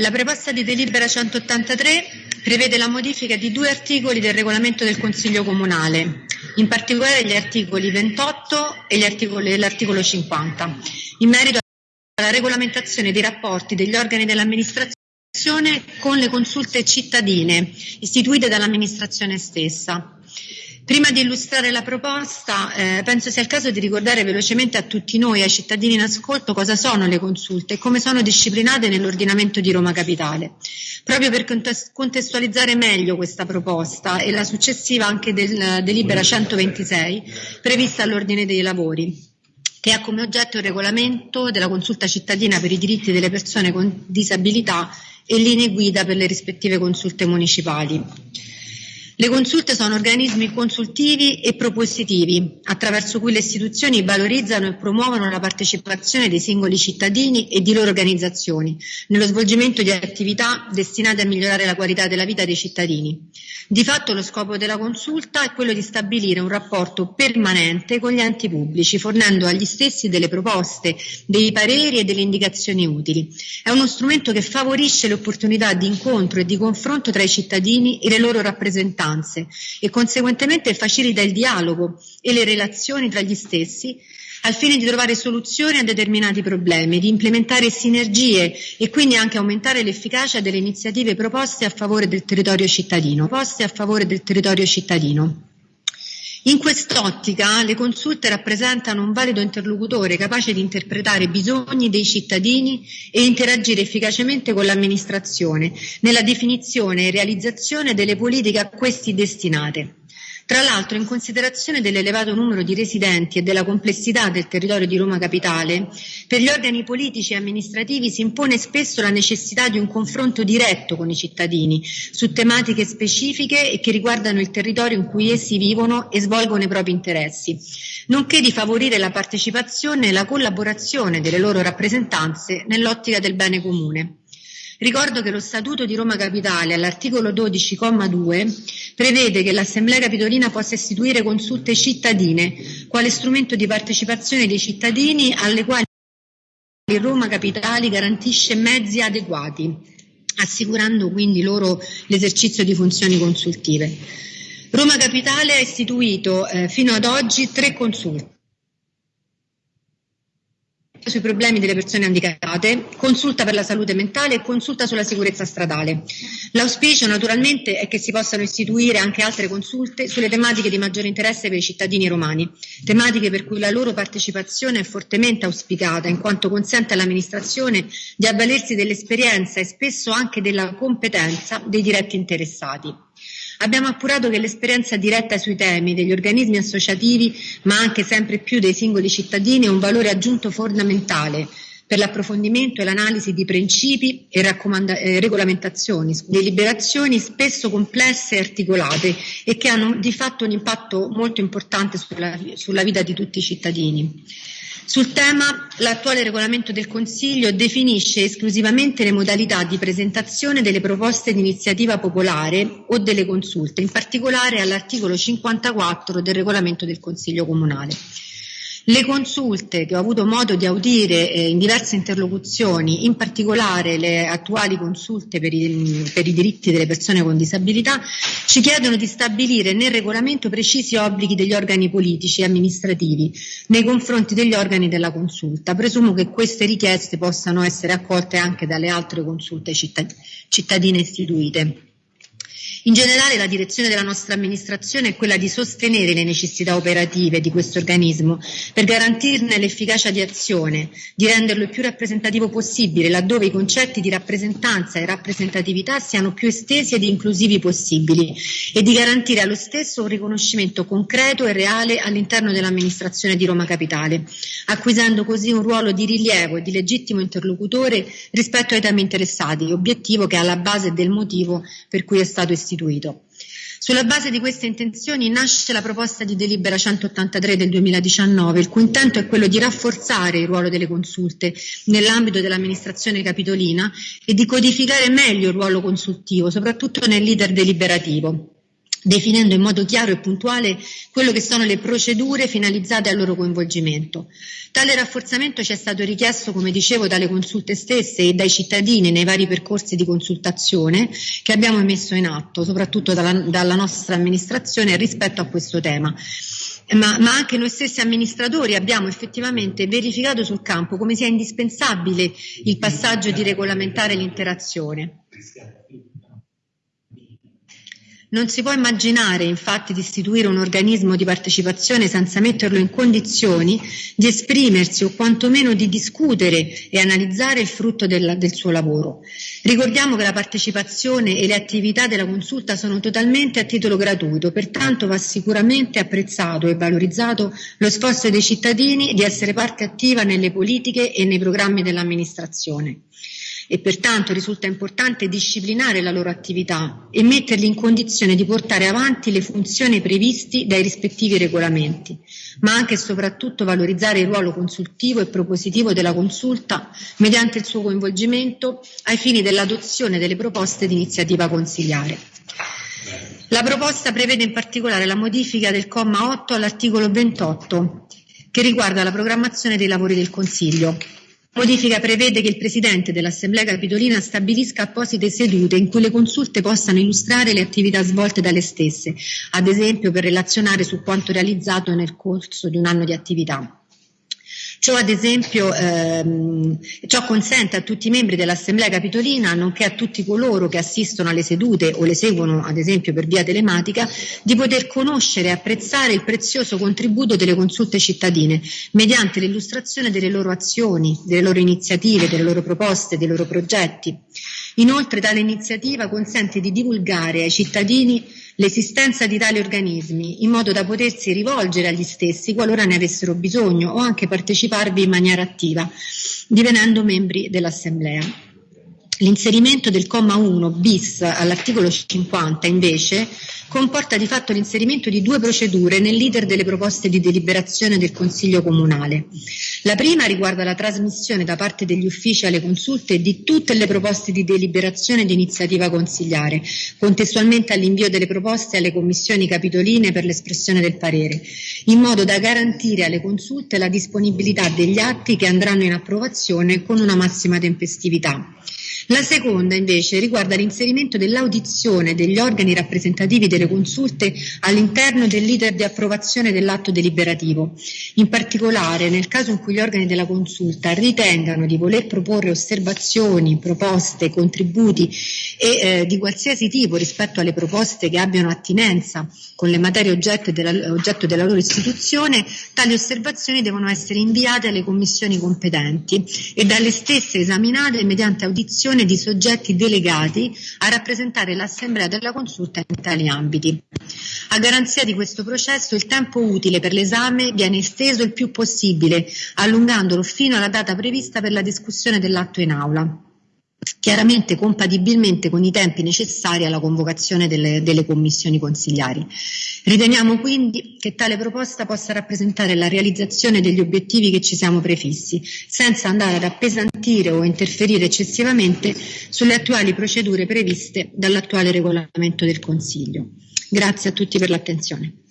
La proposta di delibera 183 prevede la modifica di due articoli del regolamento del Consiglio Comunale, in particolare gli articoli 28 e l'articolo 50, in merito alla regolamentazione dei rapporti degli organi dell'amministrazione con le consulte cittadine istituite dall'amministrazione stessa. Prima di illustrare la proposta, eh, penso sia il caso di ricordare velocemente a tutti noi, ai cittadini in ascolto, cosa sono le consulte e come sono disciplinate nell'ordinamento di Roma Capitale. Proprio per contestualizzare meglio questa proposta e la successiva anche del delibera 126, prevista all'ordine dei lavori che ha come oggetto il regolamento della consulta cittadina per i diritti delle persone con disabilità e linee guida per le rispettive consulte municipali. Le consulte sono organismi consultivi e propositivi, attraverso cui le istituzioni valorizzano e promuovono la partecipazione dei singoli cittadini e di loro organizzazioni nello svolgimento di attività destinate a migliorare la qualità della vita dei cittadini. Di fatto lo scopo della consulta è quello di stabilire un rapporto permanente con gli enti pubblici, fornendo agli stessi delle proposte, dei pareri e delle indicazioni utili. È uno strumento che favorisce le opportunità di incontro e di confronto tra i cittadini e le loro rappresentanze circostanze e conseguentemente facilita il dialogo e le relazioni tra gli stessi al fine di trovare soluzioni a determinati problemi, di implementare sinergie e quindi anche aumentare l'efficacia delle iniziative proposte a favore del territorio cittadino. Poste a favore del territorio cittadino. In quest'ottica le consulte rappresentano un valido interlocutore capace di interpretare i bisogni dei cittadini e interagire efficacemente con l'amministrazione nella definizione e realizzazione delle politiche a questi destinate. Tra l'altro, in considerazione dell'elevato numero di residenti e della complessità del territorio di Roma Capitale, per gli organi politici e amministrativi si impone spesso la necessità di un confronto diretto con i cittadini su tematiche specifiche e che riguardano il territorio in cui essi vivono e svolgono i propri interessi, nonché di favorire la partecipazione e la collaborazione delle loro rappresentanze nell'ottica del bene comune. Ricordo che lo Statuto di Roma Capitale, all'articolo 12,2, prevede che l'Assemblea Capitolina possa istituire consulte cittadine, quale strumento di partecipazione dei cittadini alle quali Roma Capitale garantisce mezzi adeguati, assicurando quindi loro l'esercizio di funzioni consultive. Roma Capitale ha istituito eh, fino ad oggi tre consulte sui problemi delle persone handicapate, consulta per la salute mentale e consulta sulla sicurezza stradale. L'auspicio naturalmente è che si possano istituire anche altre consulte sulle tematiche di maggiore interesse per i cittadini romani, tematiche per cui la loro partecipazione è fortemente auspicata in quanto consente all'amministrazione di avvalersi dell'esperienza e spesso anche della competenza dei diretti interessati. Abbiamo appurato che l'esperienza diretta sui temi degli organismi associativi, ma anche sempre più dei singoli cittadini, è un valore aggiunto fondamentale per l'approfondimento e l'analisi di principi e eh, regolamentazioni, deliberazioni spesso complesse e articolate e che hanno di fatto un impatto molto importante sulla, sulla vita di tutti i cittadini. Sul tema, l'attuale regolamento del Consiglio definisce esclusivamente le modalità di presentazione delle proposte di iniziativa popolare o delle consulte, in particolare all'articolo 54 del regolamento del Consiglio Comunale. Le consulte che ho avuto modo di audire eh, in diverse interlocuzioni, in particolare le attuali consulte per i, per i, diritti delle persone con disabilità, ci chiedono di stabilire nel regolamento precisi obblighi degli organi politici e amministrativi nei confronti degli organi della consulta. Presumo che queste richieste possano essere accolte anche dalle altre consulte cittadine istituite. In generale la direzione della nostra amministrazione è quella di sostenere le necessità operative di questo organismo per garantirne l'efficacia di azione, di renderlo il più rappresentativo possibile laddove i concetti di rappresentanza e rappresentatività siano più estesi ed inclusivi possibili e di garantire allo stesso un riconoscimento concreto e reale all'interno dell'amministrazione di Roma Capitale, acquisendo così un ruolo di rilievo e di legittimo interlocutore rispetto ai temi interessati, obiettivo che è alla base del motivo per cui è stato istituito istituito. Sulla base di queste intenzioni nasce la proposta di delibera 183 del 2019, il cui intento è quello di rafforzare il ruolo delle consulte nell'ambito dell'amministrazione capitolina e di codificare meglio il ruolo consultivo, soprattutto nel leader deliberativo. Definendo in modo chiaro e puntuale quello che sono le procedure finalizzate al loro coinvolgimento. Tale rafforzamento ci è stato richiesto, come dicevo, dalle consulte stesse e dai cittadini nei vari percorsi di consultazione che abbiamo messo in atto, soprattutto dalla, dalla nostra amministrazione rispetto a questo tema. Ma, ma, anche noi stessi amministratori abbiamo effettivamente verificato sul campo come sia indispensabile il passaggio di regolamentare l'interazione. Non si può immaginare infatti di istituire un organismo di partecipazione senza metterlo in condizioni di esprimersi o quantomeno di discutere e analizzare il frutto del, del suo lavoro. Ricordiamo che la partecipazione e le attività della consulta sono totalmente a titolo gratuito, pertanto va sicuramente apprezzato e valorizzato lo sforzo dei cittadini di essere parte attiva nelle politiche e nei programmi dell'amministrazione e pertanto risulta importante disciplinare la loro attività e metterli in condizione di portare avanti le funzioni previste dai rispettivi regolamenti, ma anche e soprattutto valorizzare il ruolo consultivo e propositivo della consulta mediante il suo coinvolgimento ai fini dell'adozione delle proposte di iniziativa consigliare. La proposta prevede in particolare la modifica del comma 8 all'articolo 28 che riguarda la programmazione dei lavori del Consiglio. Modifica prevede che il Presidente dell'Assemblea Capitolina stabilisca apposite sedute in cui le consulte possano illustrare le attività svolte dalle stesse, ad esempio per relazionare su quanto realizzato nel corso di un anno di attività. Ciò ad esempio ehm, ciò consente a tutti i membri dell'Assemblea Capitolina, nonché a tutti coloro che assistono alle sedute o le seguono ad esempio per via telematica, di poter conoscere e apprezzare il prezioso contributo delle consulte cittadine mediante l'illustrazione delle loro azioni, delle loro iniziative, delle loro proposte, dei loro progetti. Inoltre tale iniziativa consente di divulgare ai cittadini l'esistenza di tali organismi in modo da potersi rivolgere agli stessi qualora ne avessero bisogno o anche parteciparvi in maniera attiva, divenendo membri dell'Assemblea. L'inserimento del comma 1 bis all'articolo 50 invece comporta di fatto l'inserimento di due procedure nel leader delle proposte di deliberazione del Consiglio Comunale. La prima riguarda la trasmissione da parte degli uffici alle consulte di tutte le proposte di deliberazione di iniziativa consigliare, contestualmente all'invio delle proposte alle commissioni capitoline per l'espressione del parere, in modo da garantire alle consulte la disponibilità degli atti che andranno in approvazione con una massima tempestività. La seconda invece riguarda l'inserimento dell'audizione degli organi rappresentativi delle consulte all'interno del leader di approvazione dell'atto deliberativo. In particolare, nel caso in cui gli organi della consulta ritengano di voler proporre osservazioni, proposte, contributi e eh, di qualsiasi tipo rispetto alle proposte che abbiano attinenza con le materie oggetto della, oggetto della loro istituzione, tali osservazioni devono essere inviate alle commissioni competenti e dalle stesse esaminate mediante audizione costituzione di soggetti delegati a rappresentare l'Assemblea della consulta in tali ambiti. A garanzia di questo processo il tempo utile per l'esame viene esteso il più possibile, allungandolo fino alla data prevista per la discussione dell'atto in aula chiaramente compatibilmente con i tempi necessari alla convocazione delle, delle, commissioni consigliari. Riteniamo quindi che tale proposta possa rappresentare la realizzazione degli obiettivi che ci siamo prefissi, senza andare ad appesantire o interferire eccessivamente sulle attuali procedure previste dall'attuale regolamento del Consiglio. Grazie a tutti per l'attenzione.